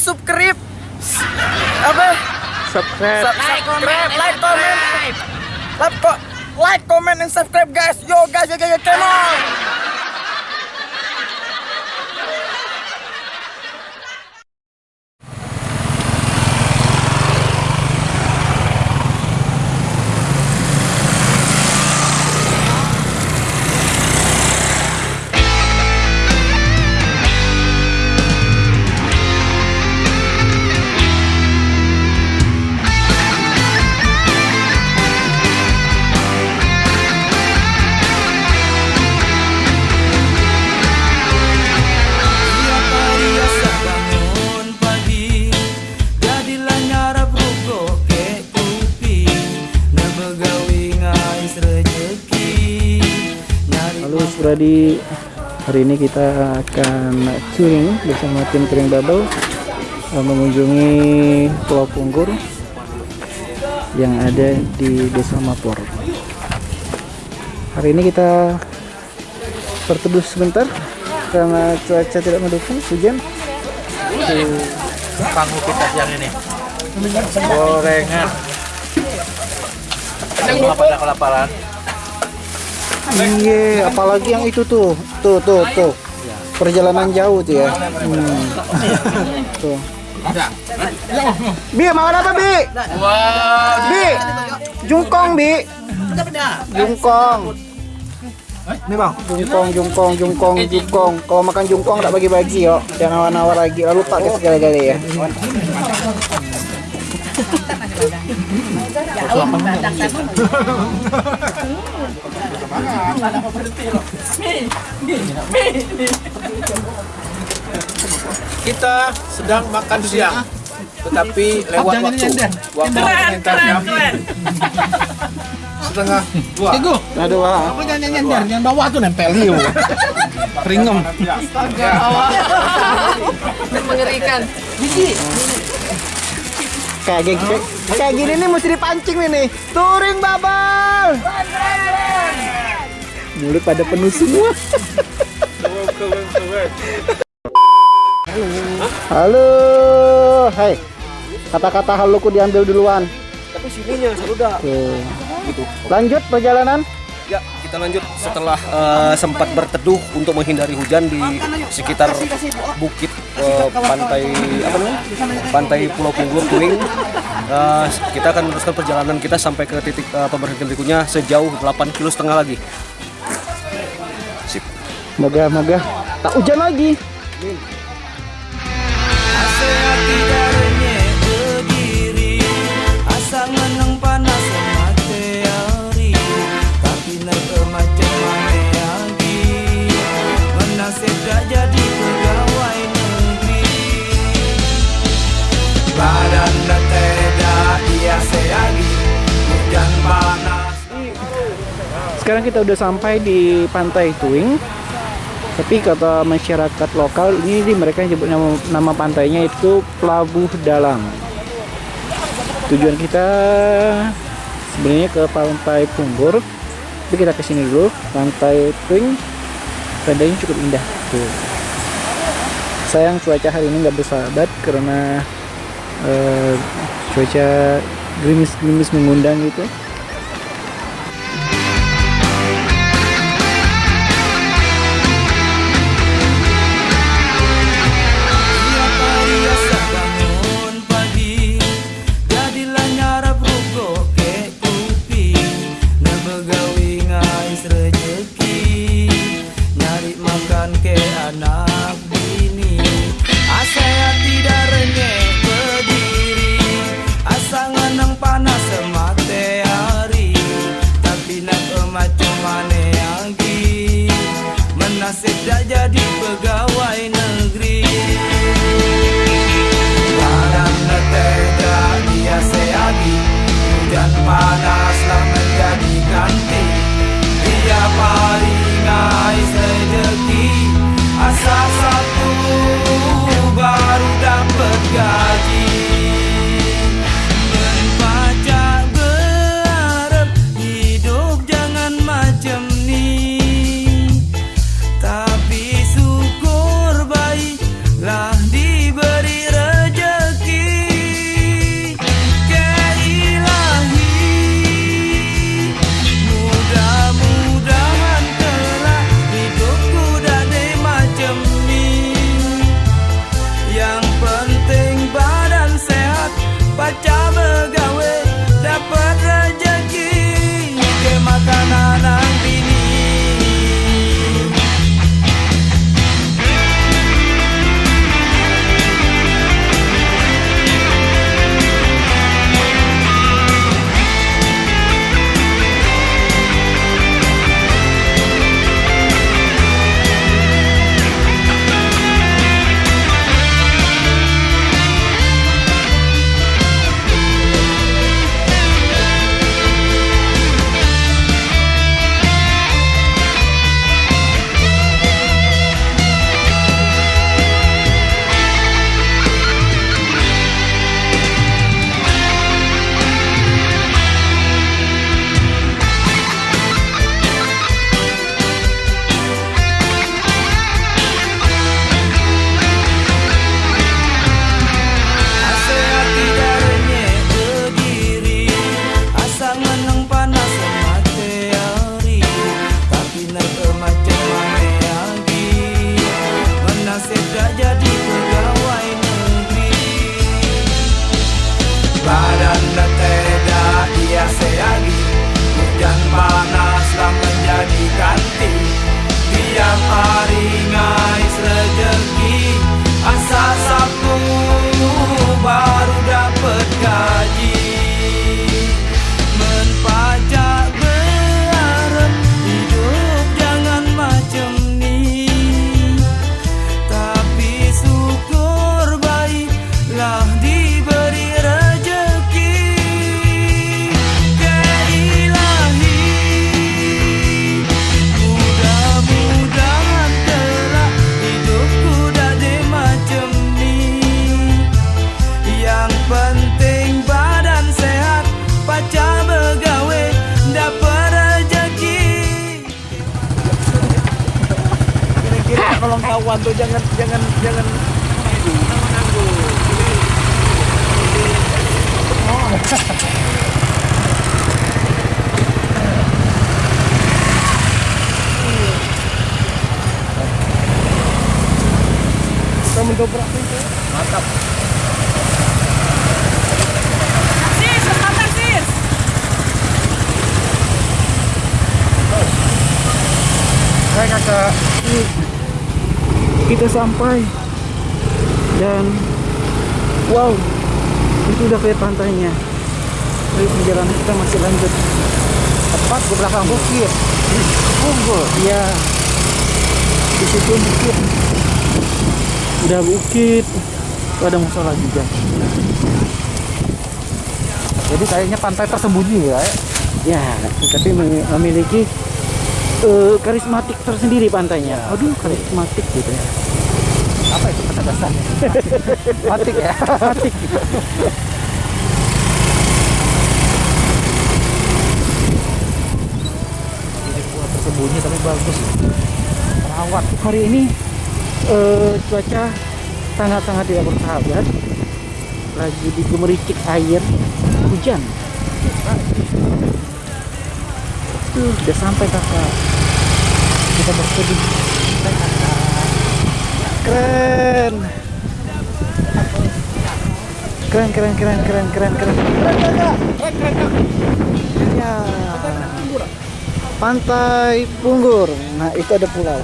subscribe. Apa? Subscribe. Like comment like comment. like co- like comment and subscribe guys. Yo guys yo guys yo, come on Suradi Hari ini kita akan touring bersama tim touring bubble eh, mengunjungi Pulau Punggur yang ada di Desa Mapor. Hari ini kita berteduh sebentar karena cuaca tidak mendukung hujan. Panggung kita siang ini gorengan semua pada kelaparan Iya, apalagi yang itu tuh, tuh, tuh, tuh, perjalanan jauh tuh ya. Hmm. Tuh. Bi, makan apa Bi? Bi, jungkong Bi. Jungkong. Ini bang. Jungkong, jungkong, jungkong, jungkong. Kalau makan jungkong tak bagi-bagi yo, jangan nawar-nawar lagi. Lalu pakai segala-galanya ya. Kita sedang makan siang tetapi lewat waktu. waktu komentarnya setengah dua. Aduh, ah. Apa jangan nyender, yang bawah tuh nempel. Liu. Ringem. mengerikan. Kayak gini, kayak, kayak gini nih mesti dipancing nih nih. Touring babal. Mulut pada penuh semua. Halo. Hai. Kata-kata haloku diambil duluan. Tapi sininya sudah. Tuh. Lanjut perjalanan. Ya, kita lanjut setelah eh, sempat berteduh untuk menghindari hujan di sekitar bukit eh, pantai apa namanya? Pantai Pulau Punggur Kuning. Eh, kita akan meneruskan perjalanan kita sampai ke titik eh, pemberhentian berikutnya sejauh 8 kilo setengah lagi. Moga-moga tak hujan lagi. Sekarang kita udah sampai di Pantai Tuing. Tapi kata masyarakat lokal ini di mereka nyebut nama, nama pantainya itu Pelabuh Dalang. Tujuan kita sebenarnya ke Pantai Punggur. Tapi kita ke sini dulu, Pantai Tuing. Pantainya cukup indah. Tuh. Sayang cuaca hari ini nggak bersahabat karena eh, cuaca gerimis-gerimis mengundang gitu. Mendobrak pintu. Hai kakak. Kita sampai. Dan Wow. Itu udah kayak pantainya. Tapi perjalanan kita masih lanjut. Tepat di belakang bukit. Unggul Iya. Di situ bukit Udah bukit Tuh ada musola juga Jadi kayaknya pantai tersembunyi ya Ya, tapi mem- memiliki eh, karismatik tersendiri pantainya. Aduh, karismatik gitu ya. Apa itu kata dasarnya? Matik ya. Matik. Tersembunyi tapi bagus. Terawat. Hari ini eh, cuaca sangat-sangat tidak bersahabat. Lagi digemericik air hujan. Tuh, udah sampai kakak. Kita bersedih. Keren. Keren, keren, keren, keren, keren, keren. Ya. Pantai Punggur. Nah, itu ada pulau.